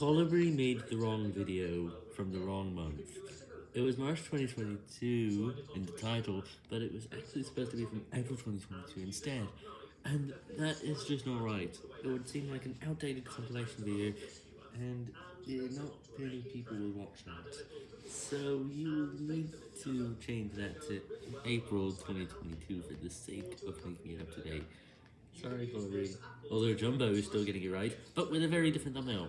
Colibri made the wrong video from the wrong month. It was March 2022 in the title, but it was actually supposed to be from April 2022 instead. And that is just not right. It would seem like an outdated compilation video, and not many people will watch that. So you need to change that to April 2022 for the sake of making it up to date. Sorry, Colibri. Although Jumbo is still getting it right, but with a very different thumbnail.